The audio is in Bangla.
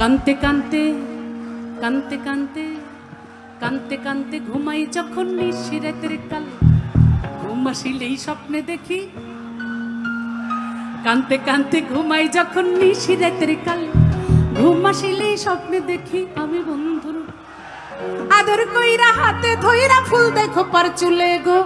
কানতে কানতে কানতে কানতে কানতে কানতে ঘুমাই যখন নিশিরাতের কাল। ঘুম আসিলেই স্বপ্নে দেখি। কানতে কানতে ঘুমাই যখন নিশিরাতের কাল। ঘুম আসিলেই স্বপ্নে দেখি আমি বন্ধুর। আদর কইরা হাতে ধইরা ফুল দেখো পার চুলে গো।